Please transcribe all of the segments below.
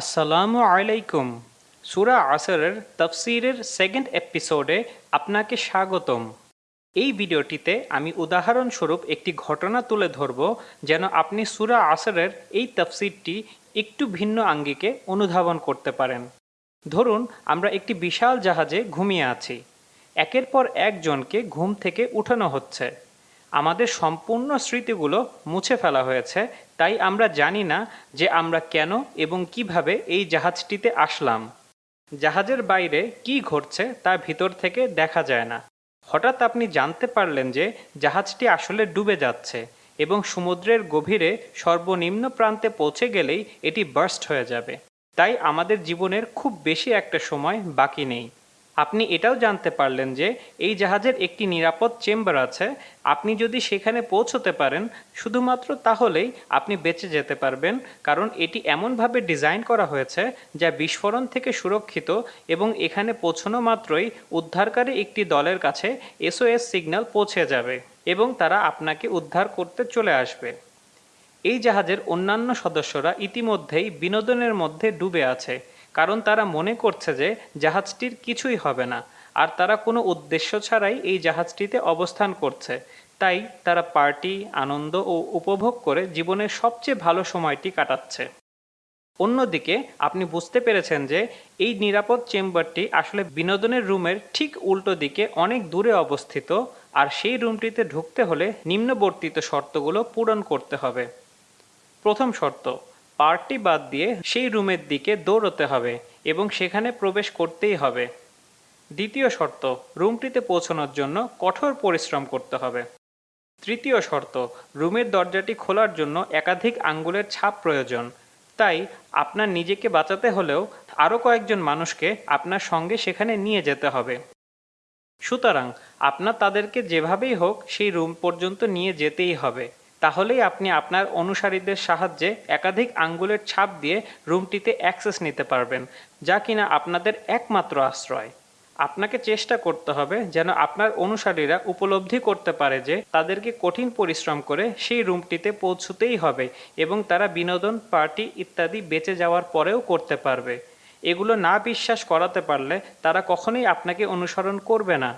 আসসালামু আলাইকুম। সুরা আসরের তফসিরের সেকেন্ড এপিসোডে আপনাকে স্বাগতম। এই ভিডিওটিতে আমি উদাহরণস্বরূপ একটি ঘটনা তুলে ধরব যেন আপনি সুরা আসরের এই তফসিরটি একটু ভিন্ন আঙ্গিকে অনুধাবন করতে পারেন। ধরুন, আমরা একটি বিশাল জাহাজে ঘুমিয়ে আছি। একের পর একজনকে ঘুম থেকে উঠানো হচ্ছে। আমাদের সম্পূর্ণ স্মৃতিগুলো মুছে ফেলা হয়েছে, তাই আমরা জানি না যে আমরা কেন এবং কীভাবে এই জাহাজটিতে আসলাম। জাহাজের বাইরে কি ঘটছে তা ভিতর থেকে দেখা যায় না। হঠাৎ আপনি জানতে পারলেন যে জাহাজটি আসলে ডুবে যাচ্ছে এবং সমুদ্রের গভীরে সর্বনিম্ন প্রান্তে পৌঁছে গেলেই এটি বার্স্ট হয়ে যাবে। তাই আমাদের জীবনের খুব বেশি একটা সময় বাকি নেই। আপনি এটাও জানতে পারলেন যে এই জাহাজের একটি নিরাপদ চেম্বার আছে। আপনি যদি সেখানে পৌঁছতে পারেন, শুধুমাত্র তাহলেই আপনি বেঁচে যেতে পারবেন, কারণ এটি এমনভাবে ডিজাইন করা হয়েছে যা বিস্ফোরণ থেকে সুরক্ষিত এবং এখানে পৌঁছানো মাত্রই উদ্ধারকারী একটি দলের কাছে এসওএস সিগন্যাল পৌঁছে যাবে এবং তারা আপনাকে উদ্ধার করতে চলে আসবে। এই জাহাজের অন্যান্য সদস্যরা ইতিমধ্যেই বিনোদনের মধ্যে ডুবে আছে। কারণ তারা মনে করছে যে জাহাজটির কিছুই হবে না, আর তারা কোনো উদ্দেশ্য ছাড়াই এই জাহাজটিতে অবস্থান করছে। তাই তারা পার্টি, আনন্দ ও উপভোগ করে জীবনের সবচেয়ে ভালো সময়টি কাটাচ্ছে। অন্যদিকে, আপনি বুঝতে পেরেছেন যে এই নিরাপদ চেম্বারটি আসলে বিনোদনের রুমের ঠিক উল্টো দিকে অনেক দূরে অবস্থিত, আর সেই রুমটিতে ঢুকতে হলে নিম্নবর্তিত শর্তগুলো পূরণ করতে হবে। প্রথম শর্ত পার্টি বাদ দিয়ে সেই রুমের দিকে দৌড়তে হবে এবং সেখানে প্রবেশ করতেই হবে। দ্বিতীয় শর্ত, রুমটিতে পৌঁছানোর জন্য কঠোর পরিশ্রম করতে হবে। তৃতীয় শর্ত, রুমের দরজাটি খোলার জন্য একাধিক আঙ্গুলের ছাপ প্রয়োজন। তাই আপনার নিজেকে বাঁচাতে হলেও আরও কয়েকজন মানুষকে আপনার সঙ্গে সেখানে নিয়ে যেতে হবে। সুতরাং আপনার তাদেরকে যেভাবেই হোক সেই রুম পর্যন্ত নিয়ে যেতেই হবে। তাহলেই আপনি আপনার অনুসারীদের সাহায্যে একাধিক আঙ্গুলের ছাপ দিয়ে রুমটিতে অ্যাক্সেস নিতে পারবেন, যা কিনা আপনাদের একমাত্র আশ্রয়। আপনাকে চেষ্টা করতে হবে যেন আপনার অনুসারীরা উপলব্ধি করতে পারে যে তাদেরকে কঠিন পরিশ্রম করে সেই রুমটিতে পৌঁছতেই হবে এবং তারা বিনোদন, পার্টি ইত্যাদি বেঁচে যাওয়ার পরেও করতে পারবে। এগুলো না বিশ্বাস করাতে পারলে তারা কখনোই আপনাকে অনুসরণ করবে না।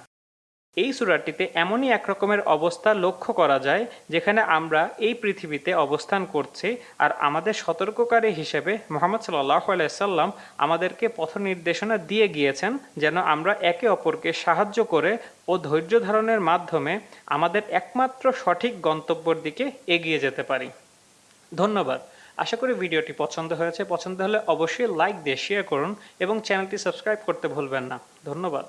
এই সুরাটিতে এমনই এক রকমের অবস্থা লক্ষ্য করা যায়, যেখানে আমরা এই পৃথিবীতে অবস্থান করছি আর আমাদের সতর্ককারী হিসেবে মোহাম্মদ সাল্লাহ আলাইসাল্লাম আমাদেরকে পথ নির্দেশনা দিয়ে গিয়েছেন যেন আমরা একে অপরকে সাহায্য করে ও ধৈর্য ধারণের মাধ্যমে আমাদের একমাত্র সঠিক গন্তব্যের দিকে এগিয়ে যেতে পারি। ধন্যবাদ। আশা করি ভিডিওটি পছন্দ হয়েছে। পছন্দ হলে অবশ্যই লাইক দিয়ে শেয়ার করুন এবং চ্যানেলটি সাবস্ক্রাইব করতে ভুলবেন না। ধন্যবাদ।